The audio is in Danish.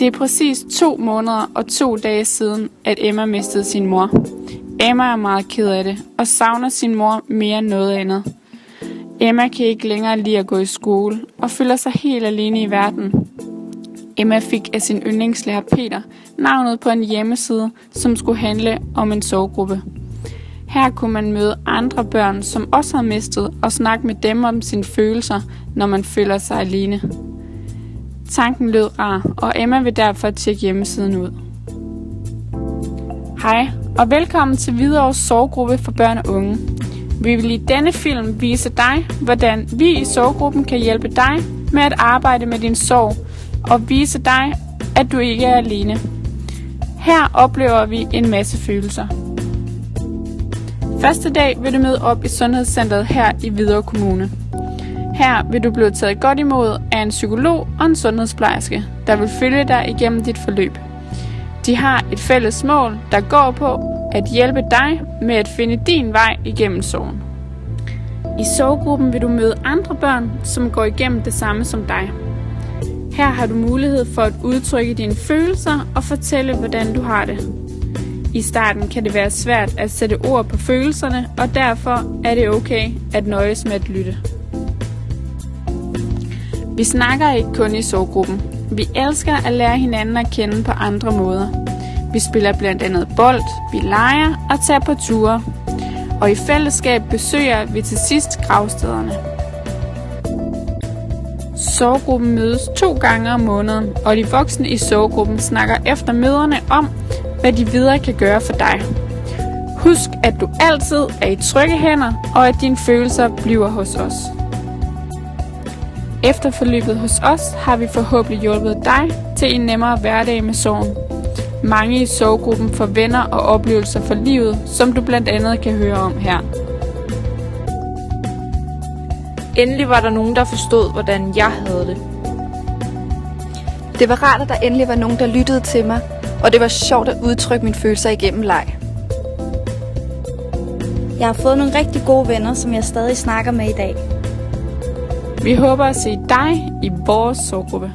Det er præcis to måneder og to dage siden, at Emma mistede sin mor. Emma er meget ked af det og savner sin mor mere end noget andet. Emma kan ikke længere lide at gå i skole og føler sig helt alene i verden. Emma fik af sin yndlingslærer Peter navnet på en hjemmeside, som skulle handle om en sovegruppe. Her kunne man møde andre børn, som også har mistet, og snakke med dem om sine følelser, når man føler sig alene. Tanken lød rar, og Emma vil derfor tjekke hjemmesiden ud. Hej, og velkommen til Hvidovres Sorggruppe for børn og unge. Vi vil i denne film vise dig, hvordan vi i sorggruppen kan hjælpe dig med at arbejde med din sorg, og vise dig, at du ikke er alene. Her oplever vi en masse følelser. Første dag vil du møde op i Sundhedscentret her i Hvidovre Kommune. Her vil du blive taget godt imod af en psykolog og en sundhedsplejerske, der vil følge dig igennem dit forløb. De har et fælles mål, der går på at hjælpe dig med at finde din vej igennem sorgen. I sorggruppen vil du møde andre børn, som går igennem det samme som dig. Her har du mulighed for at udtrykke dine følelser og fortælle, hvordan du har det. I starten kan det være svært at sætte ord på følelserne, og derfor er det okay at nøjes med at lytte. Vi snakker ikke kun i sorggruppen. Vi elsker at lære hinanden at kende på andre måder. Vi spiller blandt andet bold, vi leger og tager på ture. Og i fællesskab besøger vi til sidst gravstederne. Sorggruppen mødes to gange om måneden, og de voksne i sorggruppen snakker efter møderne om, hvad de videre kan gøre for dig. Husk, at du altid er i trygge hænder, og at dine følelser bliver hos os. Efter forløbet hos os har vi forhåbentlig hjulpet dig til en nemmere hverdag med sorgen. Mange i sorggruppen får venner og oplevelser for livet, som du blandt andet kan høre om her. Endelig var der nogen, der forstod, hvordan jeg havde det. Det var rart, at der endelig var nogen, der lyttede til mig, og det var sjovt at udtrykke mine følelser igennem leg. Jeg har fået nogle rigtig gode venner, som jeg stadig snakker med i dag. Vi håber at se dig i vores sorggruppe.